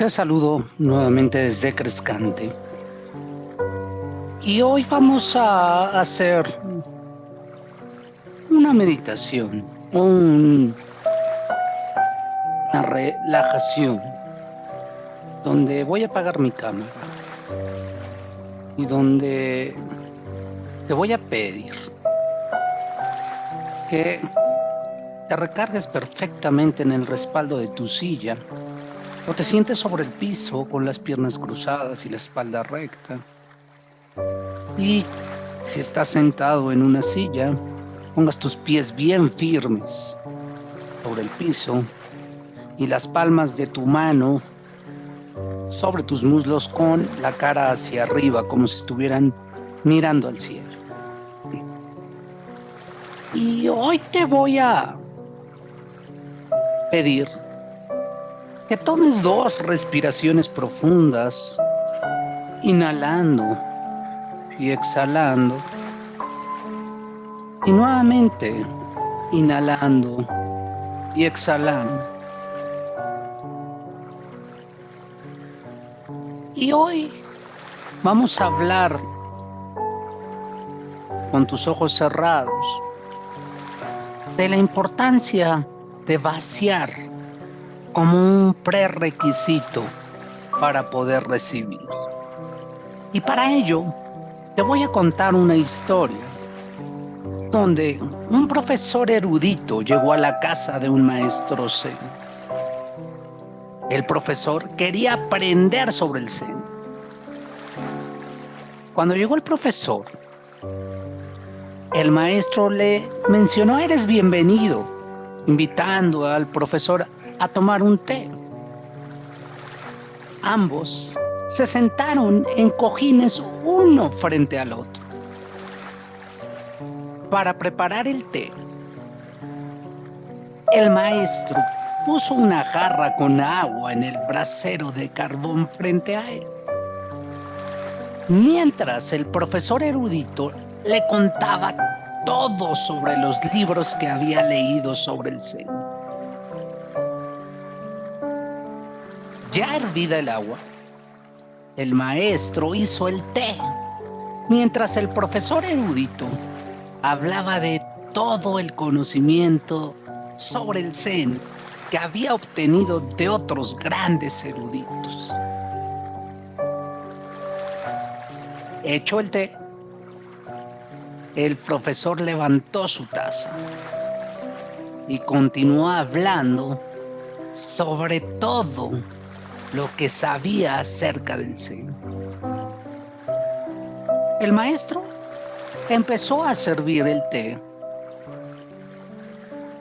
Te saludo nuevamente desde Crescante. Y hoy vamos a hacer una meditación, una relajación, donde voy a apagar mi cámara y donde te voy a pedir que te recargues perfectamente en el respaldo de tu silla o te sientes sobre el piso con las piernas cruzadas y la espalda recta. Y si estás sentado en una silla, pongas tus pies bien firmes sobre el piso y las palmas de tu mano sobre tus muslos con la cara hacia arriba como si estuvieran mirando al cielo. Y hoy te voy a pedir que tomes dos respiraciones profundas, inhalando y exhalando. Y nuevamente inhalando y exhalando. Y hoy vamos a hablar con tus ojos cerrados de la importancia de vaciar como un prerequisito para poder recibir. Y para ello te voy a contar una historia donde un profesor erudito llegó a la casa de un maestro zen. El profesor quería aprender sobre el zen. Cuando llegó el profesor, el maestro le mencionó, eres bienvenido, invitando al profesor a tomar un té. Ambos se sentaron en cojines uno frente al otro. Para preparar el té, el maestro puso una jarra con agua en el brasero de carbón frente a él. Mientras el profesor erudito le contaba todo sobre los libros que había leído sobre el Zen. Ya hervida el agua, el maestro hizo el té, mientras el profesor erudito hablaba de todo el conocimiento sobre el Zen que había obtenido de otros grandes eruditos. Hecho el té, el profesor levantó su taza y continuó hablando sobre todo lo que sabía acerca del Zen. El maestro empezó a servir el té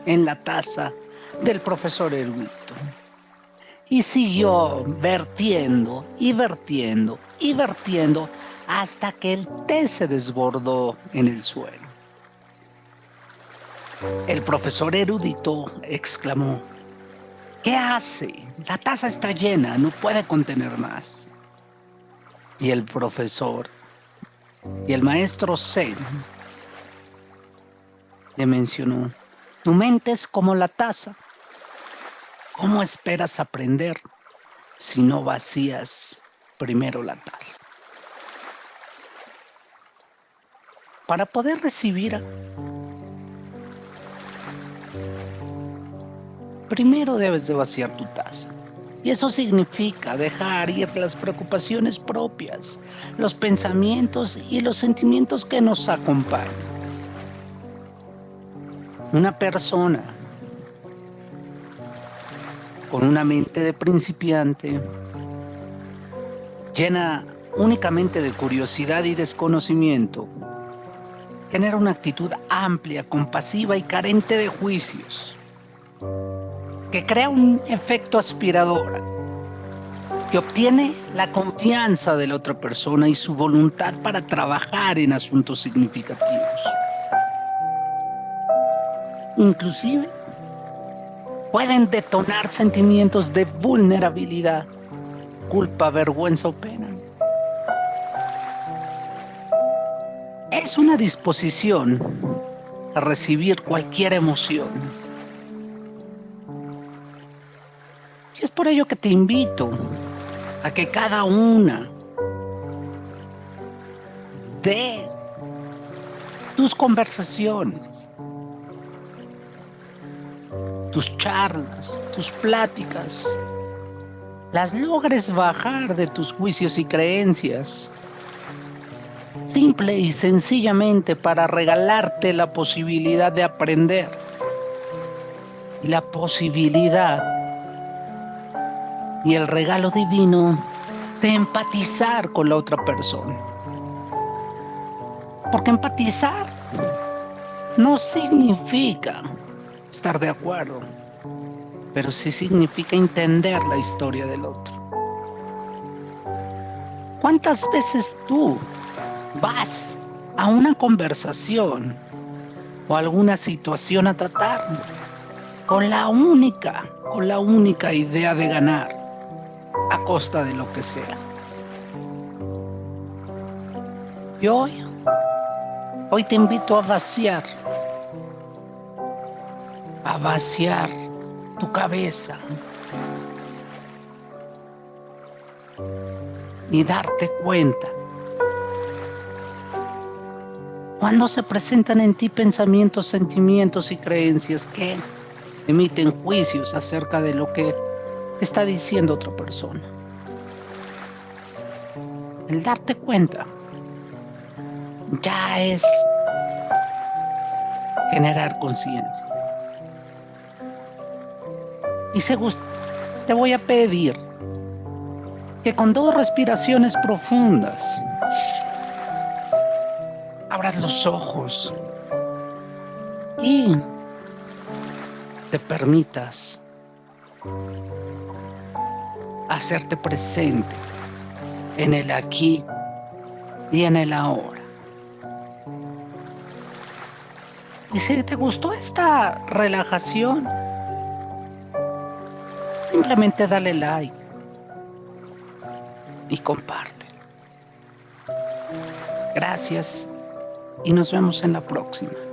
en la taza del profesor erudito y siguió vertiendo y vertiendo y vertiendo hasta que el té se desbordó en el suelo. El profesor erudito exclamó, ¿Qué hace? La taza está llena, no puede contener más. Y el profesor y el maestro Zen le mencionó, tu mente es como la taza. ¿Cómo esperas aprender si no vacías primero la taza? Para poder recibir primero debes de vaciar tu taza. Y eso significa dejar ir las preocupaciones propias, los pensamientos y los sentimientos que nos acompañan. Una persona con una mente de principiante, llena únicamente de curiosidad y desconocimiento, genera una actitud amplia, compasiva y carente de juicios que crea un efecto aspirador, que obtiene la confianza de la otra persona y su voluntad para trabajar en asuntos significativos. Inclusive, pueden detonar sentimientos de vulnerabilidad, culpa, vergüenza o pena. Es una disposición a recibir cualquier emoción por ello que te invito a que cada una de tus conversaciones, tus charlas, tus pláticas, las logres bajar de tus juicios y creencias, simple y sencillamente para regalarte la posibilidad de aprender y la posibilidad y el regalo divino de empatizar con la otra persona. Porque empatizar no significa estar de acuerdo, pero sí significa entender la historia del otro. ¿Cuántas veces tú vas a una conversación o alguna situación a tratar con la única, con la única idea de ganar a costa de lo que sea? Y hoy Hoy te invito a vaciar, a vaciar tu cabeza y darte cuenta. Cuando se presentan en ti pensamientos, sentimientos y creencias que emiten juicios acerca de lo que está diciendo otra persona. El darte cuenta ya es generar conciencia. Y te voy a pedir que con dos respiraciones profundas abras los ojos y te permitas hacerte presente en el aquí y en el ahora. Y si te gustó esta relajación, simplemente dale like y comparte. Gracias y nos vemos en la próxima.